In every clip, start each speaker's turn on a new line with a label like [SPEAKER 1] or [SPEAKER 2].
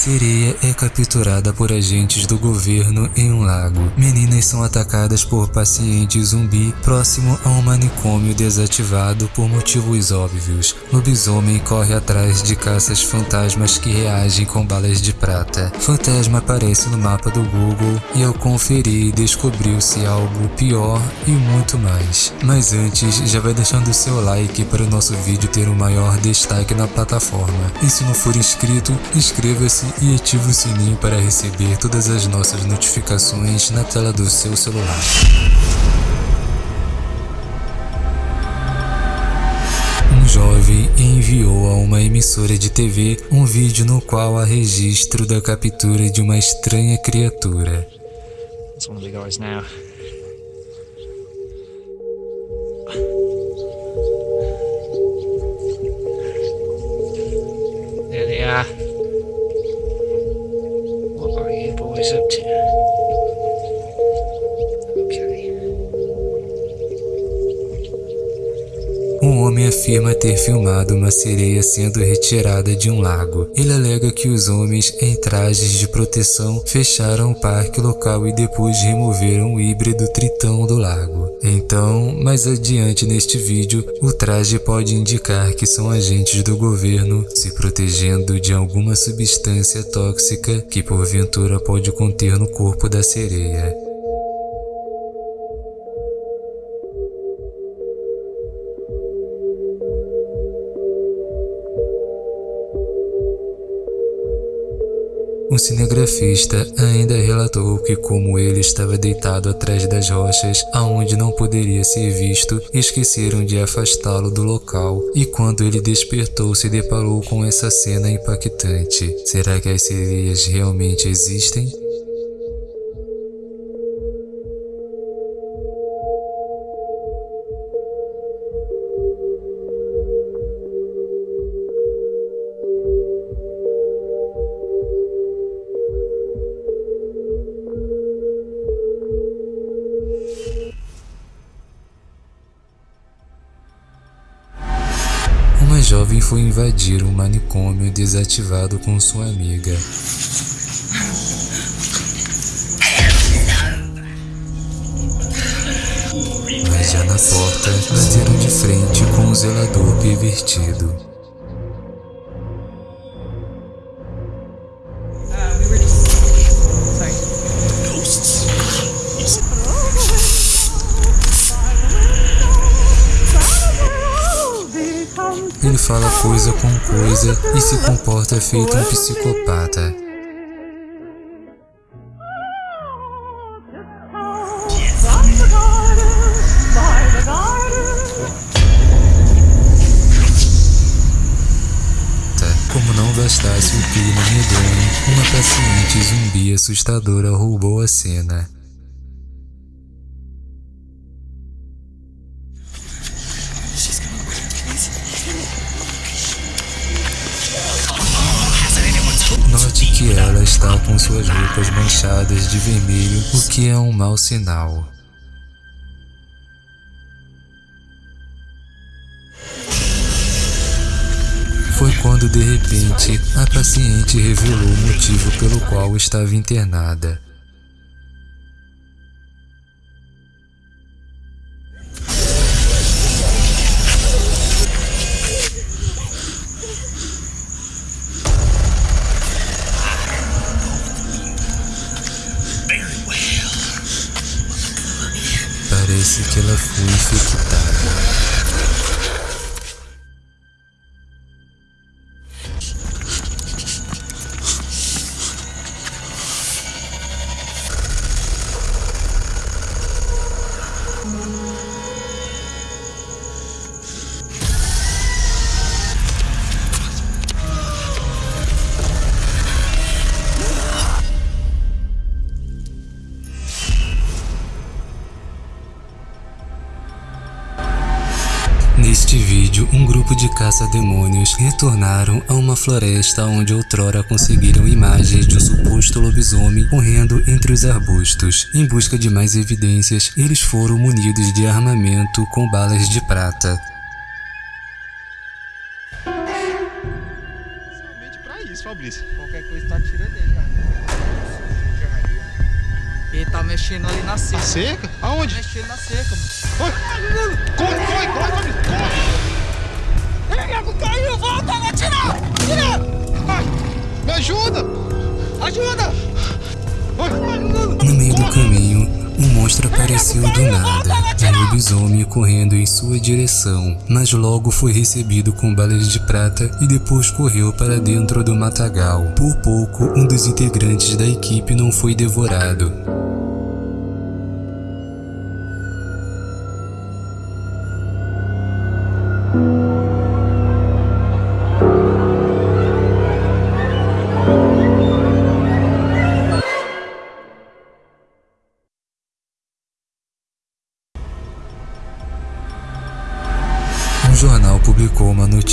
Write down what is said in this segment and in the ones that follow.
[SPEAKER 1] Sereia é capturada por agentes do governo em um lago. Meninas são atacadas por pacientes zumbi próximo a um manicômio desativado por motivos óbvios. Lobisomem corre atrás de caças fantasmas que reagem com balas de prata. Fantasma aparece no mapa do Google e ao conferir descobriu-se algo pior e muito mais. Mas antes, já vai deixando o seu like para o nosso vídeo ter um maior destaque na plataforma. E se não for inscrito, inscreva-se e ative o sininho para receber todas as nossas notificações na tela do seu celular. Um jovem enviou a uma emissora de TV um vídeo no qual há registro da captura de uma estranha criatura.
[SPEAKER 2] It's one of the guys now.
[SPEAKER 1] Ter filmado uma sereia sendo retirada de um lago. Ele alega que os homens em trajes de proteção fecharam o parque local e depois removeram o híbrido tritão do lago. Então, mais adiante neste vídeo, o traje pode indicar que são agentes do governo se protegendo de alguma substância tóxica que porventura pode conter no corpo da sereia. Cinegrafista ainda relatou que como ele estava deitado atrás das rochas, aonde não poderia ser visto, esqueceram de afastá-lo do local e quando ele despertou se deparou com essa cena impactante. Será que as sereias realmente existem? Foi invadir um manicômio desativado com sua amiga. Mas já na porta, bateram de frente com um zelador pervertido. Ele fala coisa com coisa e se comporta feito um psicopata. Como não bastasse o clima medonho, uma paciente zumbi assustadora roubou a cena. Que ela está com suas roupas manchadas de vermelho, o que é um mau sinal. Foi quando de repente a paciente revelou o motivo pelo qual estava internada. Que ela foi infectada. Grupo de caça-demônios retornaram a uma floresta onde outrora conseguiram imagens de um suposto lobisomem correndo entre os arbustos. Em busca de mais evidências, eles foram munidos de armamento com balas de prata.
[SPEAKER 3] Somente pra isso, pra Gris?
[SPEAKER 4] Qualquer coisa tá tirando dele, cara. Ele tá mexendo ali na
[SPEAKER 3] A
[SPEAKER 4] cerca.
[SPEAKER 3] cerca?
[SPEAKER 4] Tá
[SPEAKER 3] Aonde?
[SPEAKER 4] mexendo na cerca, mano.
[SPEAKER 3] Corre, corre, corre, corre,
[SPEAKER 4] Nego, caiu, volta! Tira!
[SPEAKER 3] Ai, me ajuda!
[SPEAKER 4] Ajuda!
[SPEAKER 1] No meio do caminho, um monstro apareceu do nada. Um lobisomem correndo em sua direção, mas logo foi recebido com balas de prata e depois correu para dentro do matagal. Por pouco, um dos integrantes da equipe não foi devorado.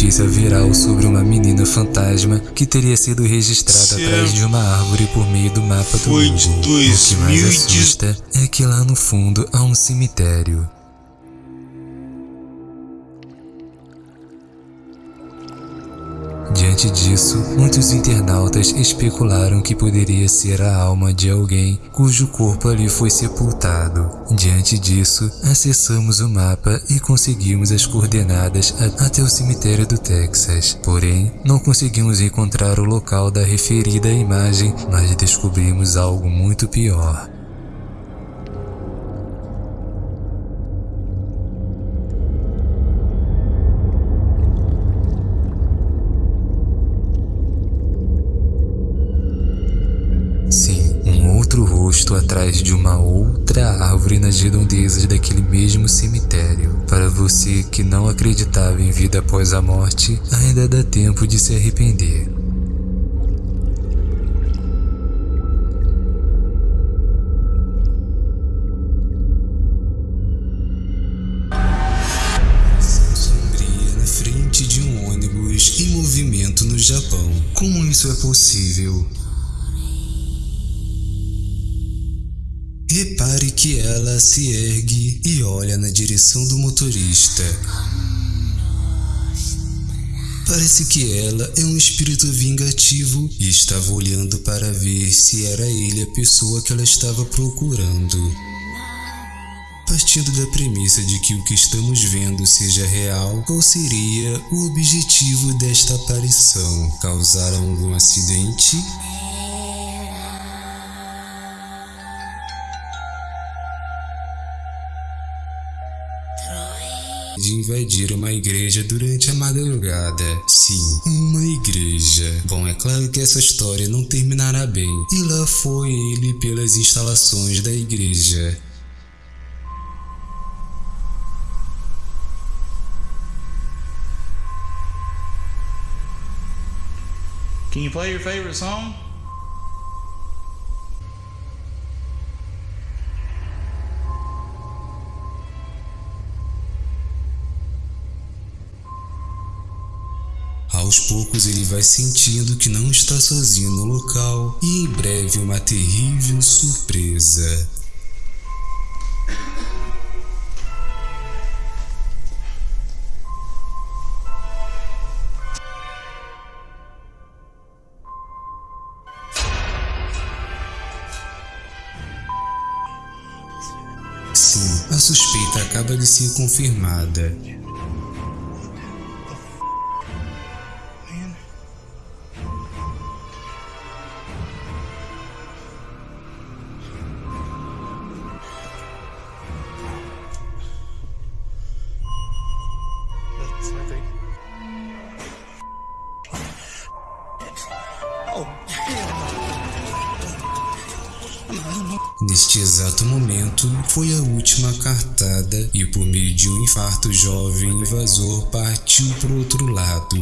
[SPEAKER 1] Notícia viral sobre uma menina fantasma que teria sido registrada
[SPEAKER 5] Céu.
[SPEAKER 1] atrás de uma árvore por meio do mapa do
[SPEAKER 5] Foi
[SPEAKER 1] Google. O que mais
[SPEAKER 5] 2010.
[SPEAKER 1] assusta é que lá no fundo há um cemitério. Diante disso, muitos internautas especularam que poderia ser a alma de alguém cujo corpo ali foi sepultado. Diante disso, acessamos o mapa e conseguimos as coordenadas até o cemitério do Texas. Porém, não conseguimos encontrar o local da referida imagem, mas descobrimos algo muito pior. Atrás de uma outra árvore nas redondezas daquele mesmo cemitério. Para você que não acreditava em vida após a morte, ainda dá tempo de se arrepender. Frente de um ônibus em movimento no Japão. Como isso é possível? Repare que ela se ergue e olha na direção do motorista. Parece que ela é um espírito vingativo e estava olhando para ver se era ele a pessoa que ela estava procurando. Partindo da premissa de que o que estamos vendo seja real, qual seria o objetivo desta aparição? Causar algum acidente? De invadir uma igreja durante a madrugada. Sim, uma igreja. Bom, é claro que essa história não terminará bem. E lá foi ele pelas instalações da igreja.
[SPEAKER 5] Can you play your favorite song?
[SPEAKER 1] Aos poucos ele vai sentindo que não está sozinho no local e em breve uma terrível surpresa. Sim, a suspeita acaba de ser confirmada. Neste exato momento, foi a última cartada e por meio de um infarto o jovem invasor partiu para o outro lado.